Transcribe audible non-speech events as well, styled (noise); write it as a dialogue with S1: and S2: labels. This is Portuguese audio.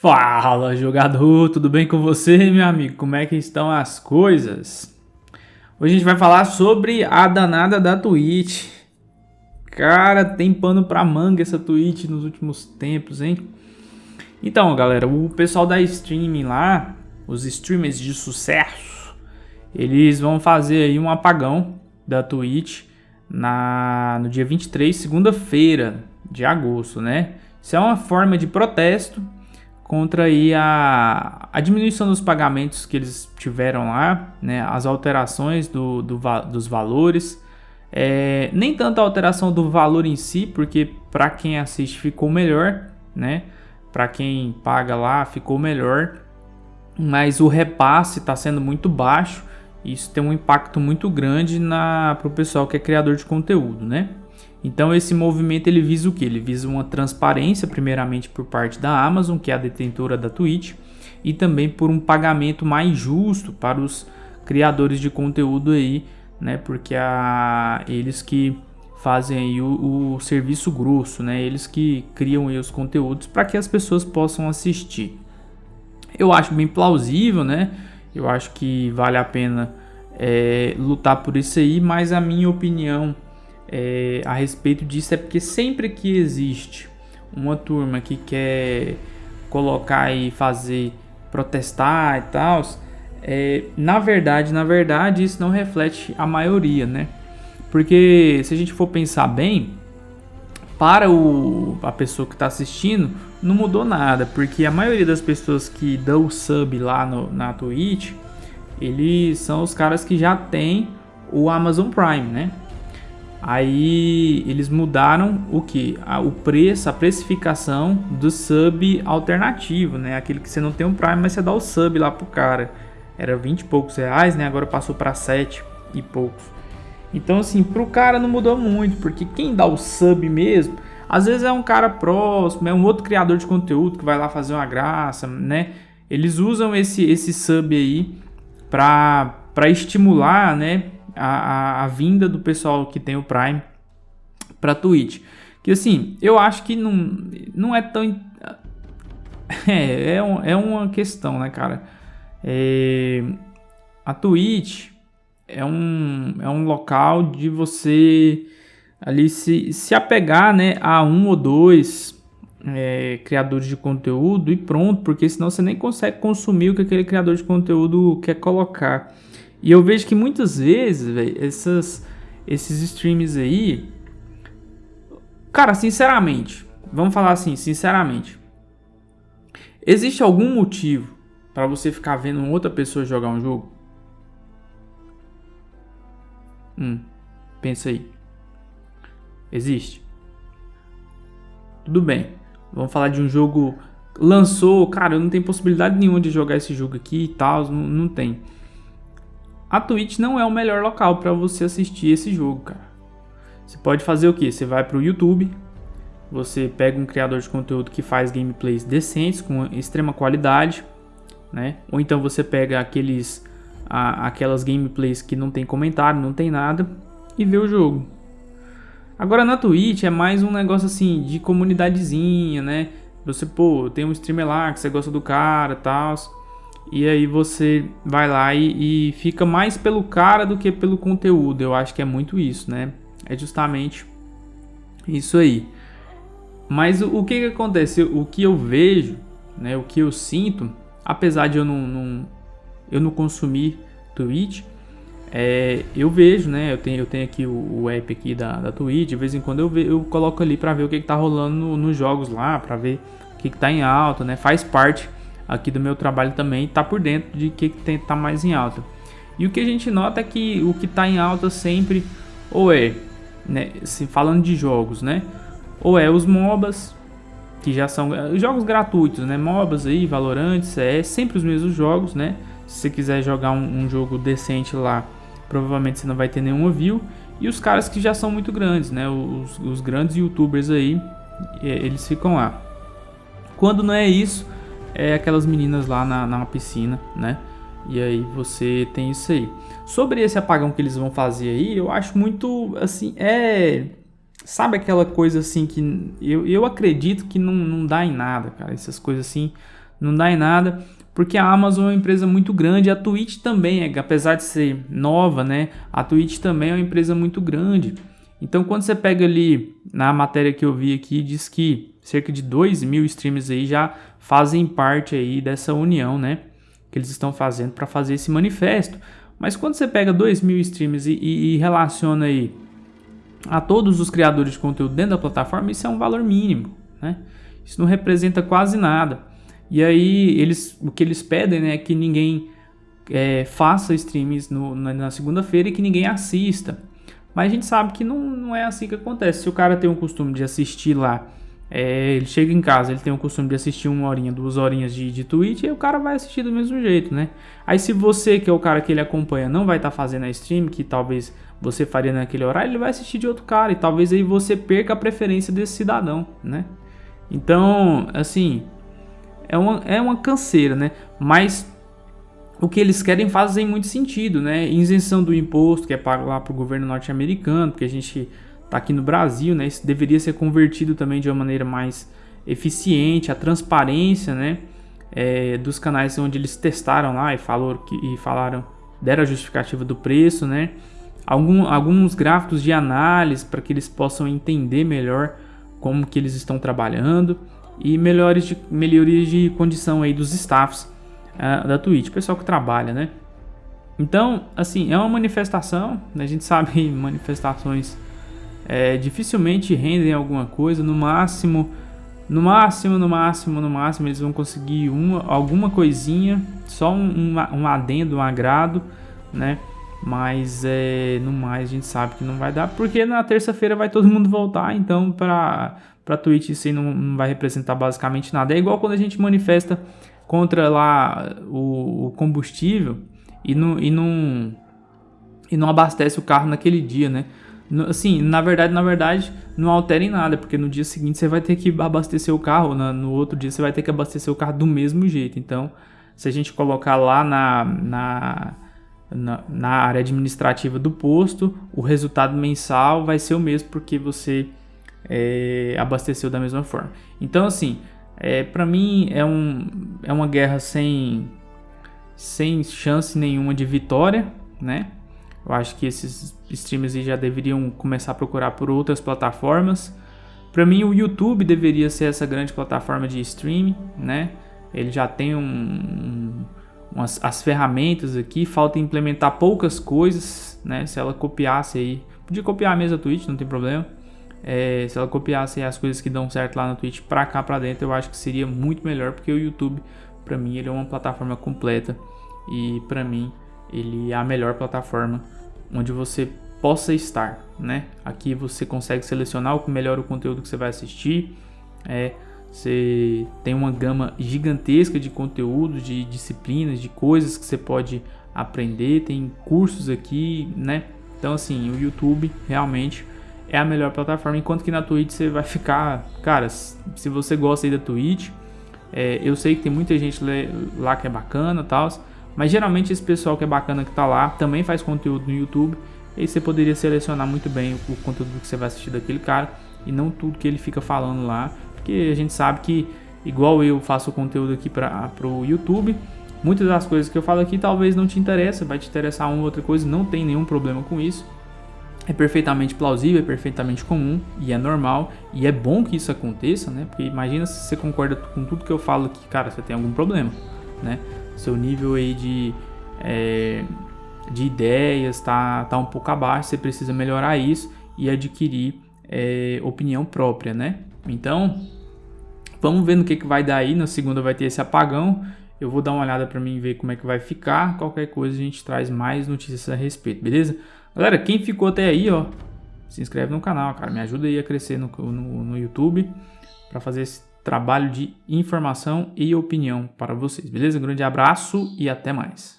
S1: Fala jogador, tudo bem com você meu amigo? Como é que estão as coisas? Hoje a gente vai falar sobre a danada da Twitch. Cara, tem pano pra manga essa Twitch nos últimos tempos, hein? Então galera, o pessoal da streaming lá, os streamers de sucesso, eles vão fazer aí um apagão da Twitch na, no dia 23, segunda-feira de agosto, né? Isso é uma forma de protesto contra aí a, a diminuição dos pagamentos que eles tiveram lá, né, as alterações do, do dos valores, é, nem tanto a alteração do valor em si, porque para quem assiste ficou melhor, né, para quem paga lá ficou melhor, mas o repasse está sendo muito baixo, isso tem um impacto muito grande para o pessoal que é criador de conteúdo, né? Então esse movimento ele visa o que? Ele visa uma transparência primeiramente por parte da Amazon, que é a detentora da Twitch, e também por um pagamento mais justo para os criadores de conteúdo aí, né? Porque a, eles que fazem aí o, o serviço grosso, né? Eles que criam aí os conteúdos para que as pessoas possam assistir. Eu acho bem plausível, né? Eu acho que vale a pena é, lutar por isso aí, mas a minha opinião é, a respeito disso é porque sempre que existe uma turma que quer colocar e fazer protestar e tal, é, na verdade, na verdade, isso não reflete a maioria, né? Porque se a gente for pensar bem, para o, a pessoa que está assistindo, não mudou nada, porque a maioria das pessoas que dão sub lá no, na Twitch, eles são os caras que já tem o Amazon Prime, né? Aí eles mudaram o que? O preço, a precificação do sub alternativo, né? Aquele que você não tem um Prime, mas você dá o sub lá pro cara. Era 20 e poucos reais, né? Agora passou para 7 e poucos. Então assim, pro cara não mudou muito, porque quem dá o sub mesmo, às vezes é um cara próximo, é um outro criador de conteúdo que vai lá fazer uma graça, né? Eles usam esse, esse sub aí para estimular, né? A, a, a vinda do pessoal que tem o Prime para Twitch. Que assim, eu acho que não, não é tão. (laughs) É, é, um, é uma questão, né, cara? É, a Twitch é um, é um local de você ali se, se apegar né, a um ou dois é, criadores de conteúdo e pronto, porque senão você nem consegue consumir o que aquele criador de conteúdo quer colocar. E eu vejo que muitas vezes, velho, essas esses streams aí, cara, sinceramente, vamos falar assim, sinceramente, existe algum motivo para você ficar vendo outra pessoa jogar um jogo? Hum, pensa aí. Existe? Tudo bem. Vamos falar de um jogo lançou, cara, eu não tenho possibilidade nenhuma de jogar esse jogo aqui e tal, não, não tem a Twitch não é o melhor local para você assistir esse jogo, cara. Você pode fazer o que? Você vai para o YouTube, você pega um criador de conteúdo que faz gameplays decentes, com extrema qualidade, né? Ou então você pega aqueles, a, aquelas gameplays que não tem comentário, não tem nada, e vê o jogo. Agora na Twitch é mais um negócio assim, de comunidadezinha, né? Você, pô, tem um streamer lá que você gosta do cara e tal e aí você vai lá e, e, fica mais pelo cara do que pelo conteúdo. Eu acho que é muito isso, né? É justamente isso aí. Mas o, o que que acontece? O que eu vejo, né? O que eu sinto, apesar de eu não, não eu não consumir Twitch, é, eu vejo, né? Eu tenho, eu tenho aqui o, o app aqui da, da Twitch. De vez em quando eu, ve, eu coloco ali para ver o que, que tá rolando no, nos jogos lá, para ver o que, que tá em alta, né? Faz parte aqui do meu trabalho também está por dentro de que tem tá mais em alta. E o que a gente nota é que o que está em alta sempre ou é, né, se falando de jogos, né, ou é os MOBAs que já são eh, jogos gratuitos, né, MOBAs aí, Valorant, é sempre os mesmos jogos, né. Se você quiser jogar um, um jogo decente lá, provavelmente você não vai ter nenhuma view. E os caras que já são muito grandes, né, os, os grandes YouTubers aí, eh, eles ficam lá. Quando não é isso, é aquelas meninas lá na, na piscina, né? E aí você tem isso aí. Sobre esse apagão que eles vão fazer aí, eu acho muito, assim, é... Sabe aquela coisa assim que eu, eu acredito que não, não dá em nada, cara. Essas coisas assim não dá em nada, porque a Amazon é uma empresa muito grande, a Twitch também, apesar de ser nova, né? A Twitch também é uma empresa muito grande. Então, quando você pega ali na matéria que eu vi aqui, diz que cerca de 2 mil streams aí já fazem parte aí dessa união, né? Que eles estão fazendo para fazer esse manifesto. Mas quando você pega 2 mil streams e, e, e, relaciona aí a todos os criadores de conteúdo dentro da plataforma, isso é um valor mínimo, né? Isso não representa quase nada. E aí, eles, o que eles pedem né, é que ninguém é, faça streams no, na, na segunda-feira e que ninguém assista. Mas a gente sabe que não, não é assim que acontece. Se o cara tem o costume de assistir lá, é, ele chega em casa, ele tem o costume de assistir uma horinha, duas horinhas de, de Twitch, e o cara vai assistir do mesmo jeito, né? Aí se você, que é o cara que ele acompanha, não vai estar tá fazendo a stream, que talvez você faria naquele horário, ele vai assistir de outro cara, e talvez aí você perca a preferência desse cidadão, né? Então, assim, é uma, é uma canseira, né? Mas o que eles querem fazem muito sentido, né? Isenção do imposto que é pago lá para o governo norte-americano, porque a gente está aqui no Brasil, né? Isso deveria ser convertido também de uma maneira mais eficiente, a transparência, né? É, dos canais onde eles testaram lá e, falou que, e falaram, deram a justificativa do preço, né? Algum, alguns gráficos de análise para que eles possam entender melhor como que eles estão trabalhando e melhores de, melhorias de condição aí dos staffs uh, da Twitch, pessoal que trabalha, né? Então, assim, é uma manifestação, né? a gente sabe (laughs) manifestações é, dificilmente rendem alguma coisa, no máximo, no máximo, no máximo, no máximo eles vão conseguir uma, alguma coisinha, só um, um adendo, um agrado, né? Mas é, no mais a gente sabe que não vai dar, porque na terça-feira vai todo mundo voltar, então para Twitch isso aí não, não vai representar basicamente nada. É igual quando a gente manifesta contra lá o, o combustível e não, e, não, e não abastece o carro naquele dia, né? Assim, na verdade, na verdade, não altera em nada, porque no dia seguinte você vai ter que abastecer o carro, no outro dia você vai ter que abastecer o carro do mesmo jeito. Então, se a gente colocar lá na, na, na, na área administrativa do posto, o resultado mensal vai ser o mesmo, porque você é, abasteceu da mesma forma. Então, assim, é, para mim é, um, é uma guerra sem, sem chance nenhuma de vitória, né? Eu acho que esses streamers já deveriam começar a procurar por outras plataformas. Para mim, o YouTube deveria ser essa grande plataforma de streaming, né? Ele já tem um, um, as ferramentas aqui, falta implementar poucas coisas, né? Se ela copiasse aí, podia copiar a Twitch, não tem problema é, se ela copiasse as coisas que dão certo lá no Twitch para cá para dentro, eu acho que seria muito melhor, porque o YouTube, para mim, ele é uma plataforma completa e para mim ele é a melhor plataforma onde você possa estar, né? Aqui você consegue selecionar o melhor o conteúdo que você vai assistir, é, você tem uma gama gigantesca de conteúdos, de disciplinas, de coisas que você pode aprender, tem cursos aqui, né? Então assim, o YouTube realmente é a melhor plataforma, enquanto que na Twitch você vai ficar, cara, se você gosta aí da Twitch, é, eu sei que tem muita gente lá que é bacana e tal, mas geralmente esse pessoal que é bacana que tá lá também faz conteúdo no YouTube, e você poderia selecionar muito bem o, conteúdo que você vai assistir daquele cara, e não tudo que ele fica falando lá, porque a gente sabe que, igual eu faço conteúdo aqui para o YouTube, muitas das coisas que eu falo aqui talvez não te interessa, vai te interessar uma ou outra coisa, não tem nenhum problema com isso, é perfeitamente plausível, é perfeitamente comum e é normal e é bom que isso aconteça, né? Porque imagina se você concorda com tudo que eu falo aqui, cara, você tem algum problema, né? Seu nível aí de, é, de ideias tá, tá um pouco abaixo, você precisa melhorar isso e adquirir é, opinião própria, né? Então, vamos ver no que, que vai dar aí. Na segunda vai ter esse apagão. Eu vou dar uma olhada para mim ver como é que vai ficar. Qualquer coisa a gente traz mais notícias a respeito, beleza? Galera, quem ficou até aí, ó, se inscreve no canal, cara. Me ajuda aí a crescer no, no, no YouTube para fazer esse trabalho de informação e opinião para vocês, beleza? Um grande abraço e até mais.